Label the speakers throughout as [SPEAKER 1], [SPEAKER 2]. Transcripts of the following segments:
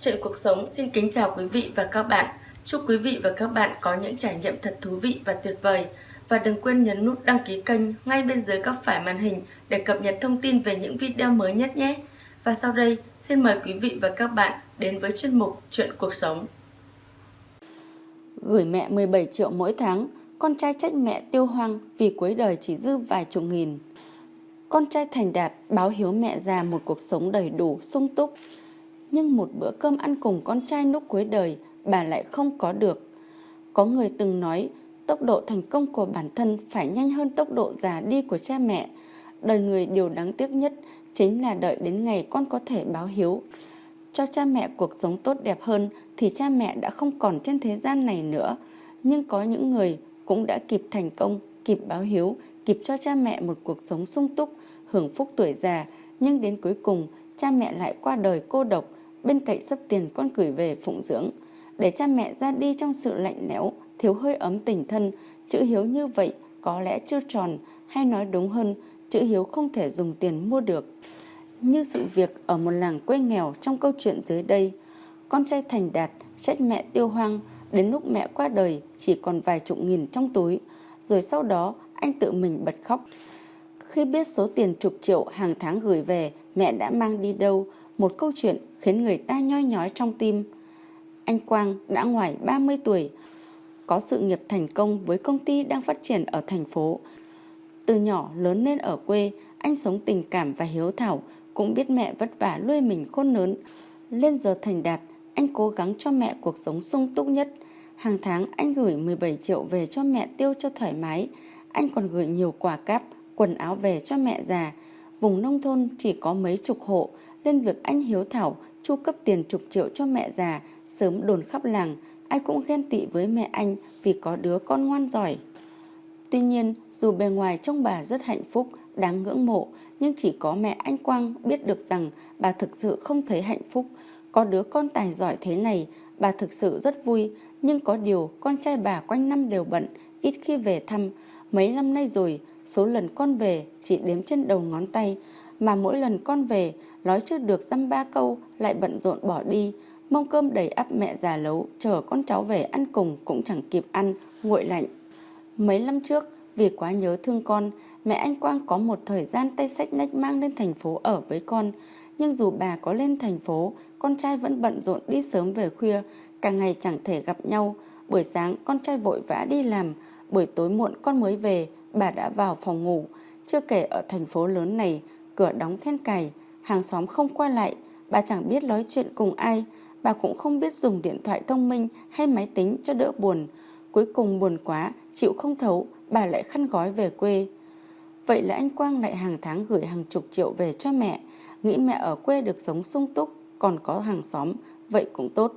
[SPEAKER 1] Chuyện cuộc sống xin kính chào quý vị và các bạn. Chúc quý vị và các bạn có những trải nghiệm thật thú vị và tuyệt vời. Và đừng quên nhấn nút đăng ký kênh ngay bên dưới góc phải màn hình để cập nhật thông tin về những video mới nhất nhé. Và sau đây, xin mời quý vị và các bạn đến với chuyên mục Chuyện cuộc sống.
[SPEAKER 2] Gửi mẹ 17 triệu mỗi tháng, con trai trách mẹ tiêu hoang vì cuối đời chỉ dư vài chục nghìn. Con trai thành đạt báo hiếu mẹ già một cuộc sống đầy đủ, sung túc. Nhưng một bữa cơm ăn cùng con trai lúc cuối đời, bà lại không có được. Có người từng nói, tốc độ thành công của bản thân phải nhanh hơn tốc độ già đi của cha mẹ. Đời người điều đáng tiếc nhất chính là đợi đến ngày con có thể báo hiếu. Cho cha mẹ cuộc sống tốt đẹp hơn thì cha mẹ đã không còn trên thế gian này nữa. Nhưng có những người cũng đã kịp thành công, kịp báo hiếu, kịp cho cha mẹ một cuộc sống sung túc, hưởng phúc tuổi già, nhưng đến cuối cùng cha mẹ lại qua đời cô độc, bên cạnh sắp tiền con gửi về phụng dưỡng. Để cha mẹ ra đi trong sự lạnh lẽo, thiếu hơi ấm tình thân, chữ hiếu như vậy có lẽ chưa tròn, hay nói đúng hơn, chữ hiếu không thể dùng tiền mua được. Như sự việc ở một làng quê nghèo trong câu chuyện dưới đây, con trai thành đạt trách mẹ tiêu hoang, đến lúc mẹ qua đời chỉ còn vài chục nghìn trong túi, rồi sau đó anh tự mình bật khóc. Khi biết số tiền chục triệu hàng tháng gửi về mẹ đã mang đi đâu, một câu chuyện khiến người ta nhoi nhói trong tim. Anh Quang đã ngoài 30 tuổi, có sự nghiệp thành công với công ty đang phát triển ở thành phố. Từ nhỏ lớn lên ở quê, anh sống tình cảm và hiếu thảo, cũng biết mẹ vất vả nuôi mình khôn lớn. Lên giờ thành đạt, anh cố gắng cho mẹ cuộc sống sung túc nhất. Hàng tháng anh gửi 17 triệu về cho mẹ tiêu cho thoải mái. Anh còn gửi nhiều quà cáp, quần áo về cho mẹ già. Vùng nông thôn chỉ có mấy chục hộ, nên việc anh hiếu thảo chu cấp tiền chục triệu cho mẹ già sớm đồn khắp làng, ai cũng ghen tị với mẹ anh vì có đứa con ngoan giỏi. Tuy nhiên, dù bề ngoài trông bà rất hạnh phúc, đáng ngưỡng mộ, nhưng chỉ có mẹ anh Quang biết được rằng bà thực sự không thấy hạnh phúc. Có đứa con tài giỏi thế này, bà thực sự rất vui, nhưng có điều con trai bà quanh năm đều bận, ít khi về thăm. Mấy năm nay rồi, số lần con về chỉ đếm trên đầu ngón tay, mà mỗi lần con về, nói chưa được dăm ba câu lại bận rộn bỏ đi. Mông cơm đầy ắp mẹ già lấu, chờ con cháu về ăn cùng cũng chẳng kịp ăn, nguội lạnh. Mấy năm trước, vì quá nhớ thương con, mẹ anh Quang có một thời gian tay sách nách mang lên thành phố ở với con. Nhưng dù bà có lên thành phố, con trai vẫn bận rộn đi sớm về khuya, cả ngày chẳng thể gặp nhau. Buổi sáng con trai vội vã đi làm, buổi tối muộn con mới về, bà đã vào phòng ngủ. Chưa kể ở thành phố lớn này, cửa đóng then cài, hàng xóm không qua lại, bà chẳng biết nói chuyện cùng ai, bà cũng không biết dùng điện thoại thông minh hay máy tính cho đỡ buồn. Cuối cùng buồn quá, chịu không thấu, bà lại khăn gói về quê. Vậy là anh Quang lại hàng tháng gửi hàng chục triệu về cho mẹ, nghĩ mẹ ở quê được sống sung túc, còn có hàng xóm, vậy cũng tốt.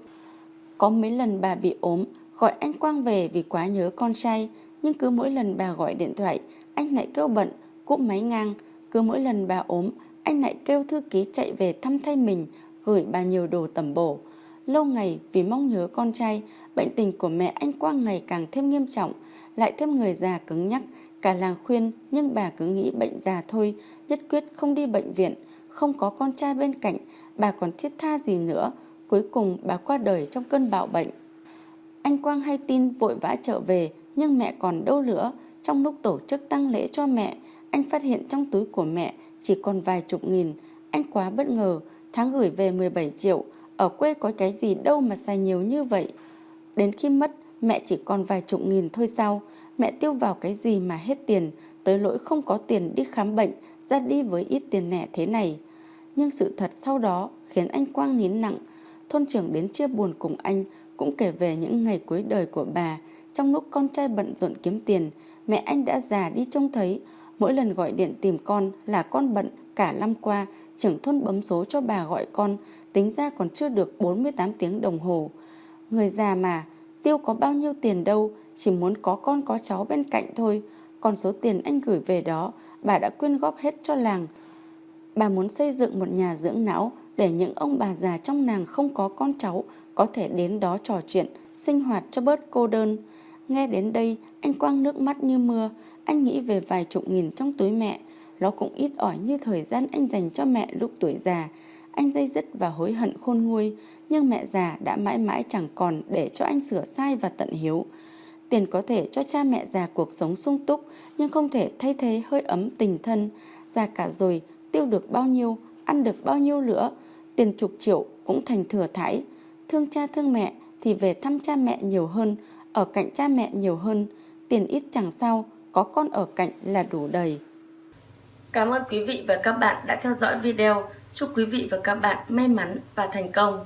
[SPEAKER 2] Có mấy lần bà bị ốm, gọi anh Quang về vì quá nhớ con trai, nhưng cứ mỗi lần bà gọi điện thoại, anh lại kêu bận, cúp máy ngang. Cứ mỗi lần bà ốm, anh lại kêu thư ký chạy về thăm thay mình, gửi bà nhiều đồ tẩm bổ. Lâu ngày vì mong nhớ con trai, bệnh tình của mẹ anh Quang ngày càng thêm nghiêm trọng, lại thêm người già cứng nhắc, cả làng khuyên nhưng bà cứ nghĩ bệnh già thôi, nhất quyết không đi bệnh viện, không có con trai bên cạnh, bà còn thiết tha gì nữa, cuối cùng bà qua đời trong cơn bạo bệnh. Anh Quang hay tin vội vã trở về, nhưng mẹ còn đâu nữa, trong lúc tổ chức tăng lễ cho mẹ, anh phát hiện trong túi của mẹ chỉ còn vài chục nghìn, anh quá bất ngờ, tháng gửi về 17 triệu, ở quê có cái gì đâu mà xài nhiều như vậy. Đến khi mất, mẹ chỉ còn vài chục nghìn thôi sao, mẹ tiêu vào cái gì mà hết tiền, tới lỗi không có tiền đi khám bệnh, ra đi với ít tiền nẻ thế này. Nhưng sự thật sau đó khiến anh Quang nín nặng, thôn trưởng đến chia buồn cùng anh, cũng kể về những ngày cuối đời của bà, trong lúc con trai bận rộn kiếm tiền, mẹ anh đã già đi trông thấy, mỗi lần gọi điện tìm con là con bận cả năm qua, trưởng thôn bấm số cho bà gọi con, tính ra còn chưa được 48 tiếng đồng hồ. Người già mà, tiêu có bao nhiêu tiền đâu, chỉ muốn có con có cháu bên cạnh thôi. Còn số tiền anh gửi về đó, bà đã quyên góp hết cho làng. Bà muốn xây dựng một nhà dưỡng não để những ông bà già trong nàng không có con cháu có thể đến đó trò chuyện, sinh hoạt cho bớt cô đơn. Nghe đến đây, anh quang nước mắt như mưa. Anh nghĩ về vài chục nghìn trong túi mẹ. Nó cũng ít ỏi như thời gian anh dành cho mẹ lúc tuổi già. Anh dây dứt và hối hận khôn nguôi, nhưng mẹ già đã mãi mãi chẳng còn để cho anh sửa sai và tận hiếu. Tiền có thể cho cha mẹ già cuộc sống sung túc, nhưng không thể thay thế hơi ấm tình thân. Già cả rồi, tiêu được bao nhiêu, ăn được bao nhiêu nữa, tiền chục triệu cũng thành thừa thải. Thương cha thương mẹ thì về thăm cha mẹ nhiều hơn, ở cạnh cha mẹ nhiều hơn. Tiền ít chẳng sao, có con ở cạnh là đủ đầy.
[SPEAKER 1] Cảm ơn quý vị và các bạn đã theo dõi video. Chúc quý vị và các bạn may mắn và thành công.